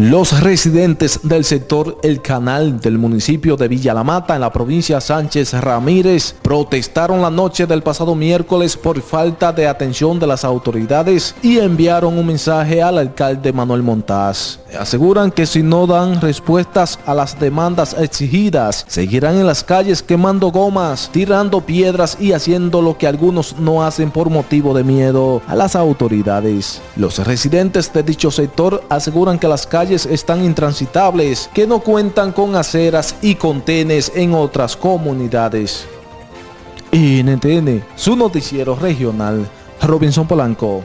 Los residentes del sector El Canal del municipio de Villa La Mata en la provincia Sánchez Ramírez protestaron la noche del pasado miércoles por falta de atención de las autoridades y enviaron un mensaje al alcalde Manuel Montaz. Aseguran que si no dan respuestas a las demandas exigidas, seguirán en las calles quemando gomas, tirando piedras y haciendo lo que algunos no hacen por motivo de miedo a las autoridades. Los residentes de dicho sector aseguran que las calles están intransitables que no cuentan con aceras y contenes en otras comunidades. NTN, su noticiero regional, Robinson Polanco.